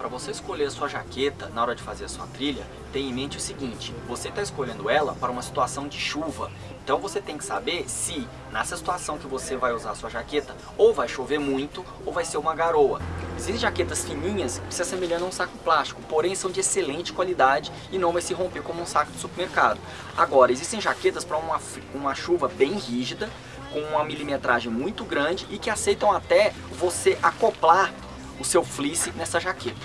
Para você escolher a sua jaqueta na hora de fazer a sua trilha, tenha em mente o seguinte, você está escolhendo ela para uma situação de chuva, então você tem que saber se nessa situação que você vai usar a sua jaqueta, ou vai chover muito, ou vai ser uma garoa. Existem jaquetas fininhas que se assemelham a um saco plástico, porém são de excelente qualidade e não vai se romper como um saco de supermercado. Agora, existem jaquetas para uma, uma chuva bem rígida, com uma milimetragem muito grande e que aceitam até você acoplar o seu fleece nessa jaqueta.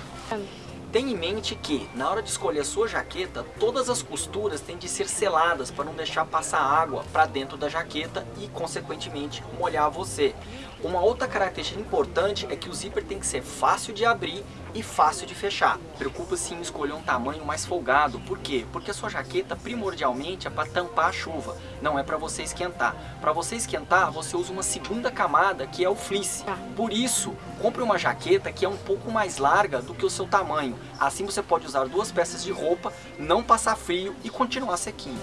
Tenha em mente que, na hora de escolher a sua jaqueta, todas as costuras têm de ser seladas para não deixar passar água para dentro da jaqueta e, consequentemente, molhar você. Uma outra característica importante é que o zíper tem que ser fácil de abrir e fácil de fechar. Preocupa-se em escolher um tamanho mais folgado. Por quê? Porque a sua jaqueta primordialmente é para tampar a chuva, não é para você esquentar. Para você esquentar, você usa uma segunda camada que é o fleece. Tá. Por isso, compre uma jaqueta que é um pouco mais larga do que o seu tamanho. Assim você pode usar duas peças de roupa, não passar frio e continuar sequinho.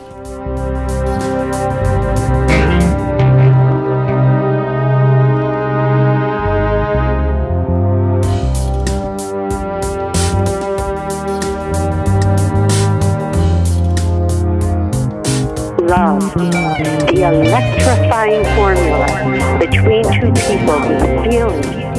love, the electrifying formula between two people whose feelings